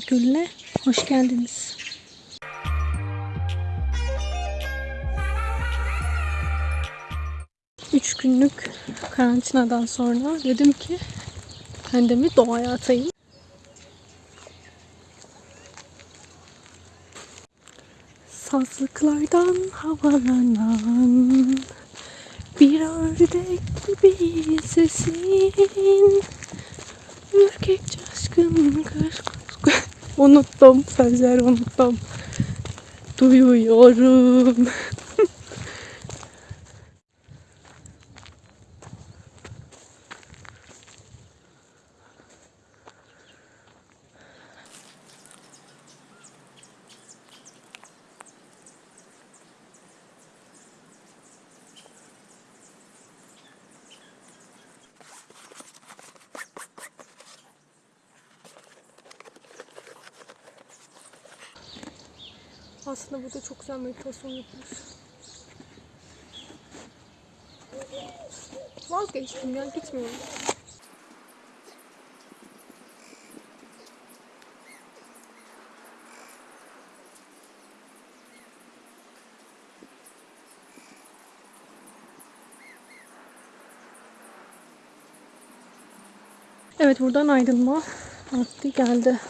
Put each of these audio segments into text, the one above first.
Gölü'ne hoş geldiniz. Üç günlük karantinadan sonra dedim ki kendimi doğaya atayım. Sazlıklardan havalanan bir ördek gibi sesin Unuttum sözleri unuttum Duyuyorum Aslında burada çok güzel meditasyon yapılır. Vazgeçtim ya gitmiyorum. Evet buradan ayrılma vakti geldi.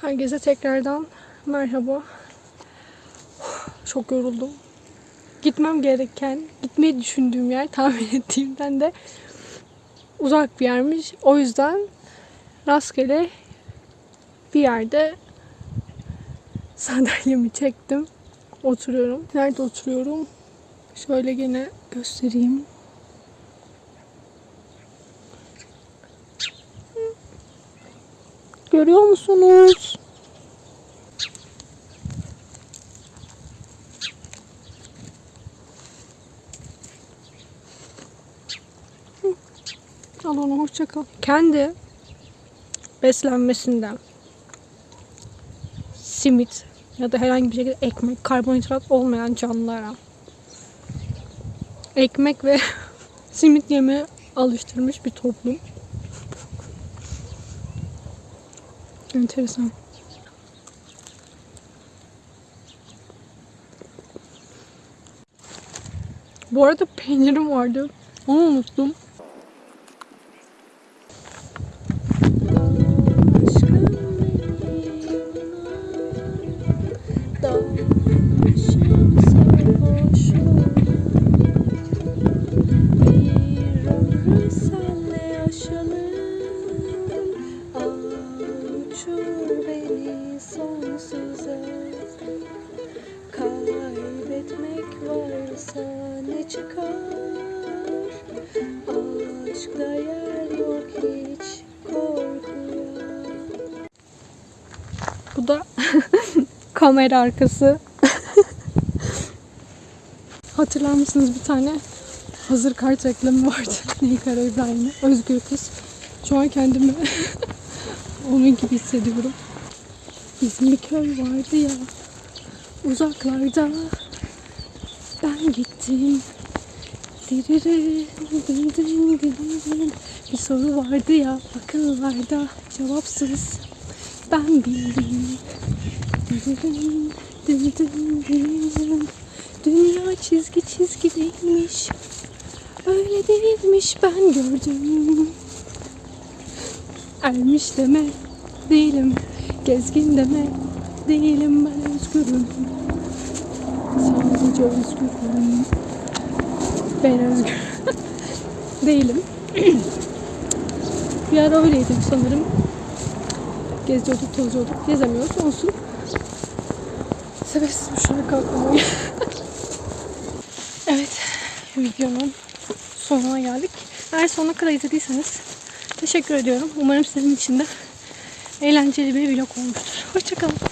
Herkese tekrardan merhaba. Çok yoruldum. Gitmem gereken, gitmeyi düşündüğüm yer tahmin ettiğimden de uzak bir yermiş. O yüzden rastgele bir yerde sandalyemi çektim. Oturuyorum. Nerede oturuyorum? Şöyle gene göstereyim. Görüyor musunuz? Al onu hoşça kal. Kendi beslenmesinden simit ya da herhangi bir şekilde ekmek, karbonhidrat olmayan canlılara ekmek ve simit yemeye alıştırmış bir toplum. Enteresan. Bu arada peynirim vardı. Onu unuttum. Çıkar Aşkta yer yok hiç korkuya Bu da kamera arkası Hatırlar mısınız bir tane hazır kart reklamı vardı. Neykara İbrahim'e. Özgür kız. Şu an kendimi onun gibi hissediyorum. Bizim bir köy vardı ya uzaklarda ben gittim. Bir soru vardı ya akıllarda cevapsız ben bildim. Dünya çizgi çizgi değilmiş. Öyle değilmiş ben gördüm. Ermiş deme değilim. Gezgin deme değilim ben özgürüm. Özgürüm. Ben özgür değilim. bir ara öyleydim sanırım. Geziyorduk, tozuyorduk. Gezemiyoruz. Olsun. Sebepsiz bir şarkı aklıma. Evet, videonun sonuna geldik. Eğer sonuna kadar izlediyseniz teşekkür ediyorum. Umarım sizin için de eğlenceli bir vlog olmuştur. Hoşçakalın.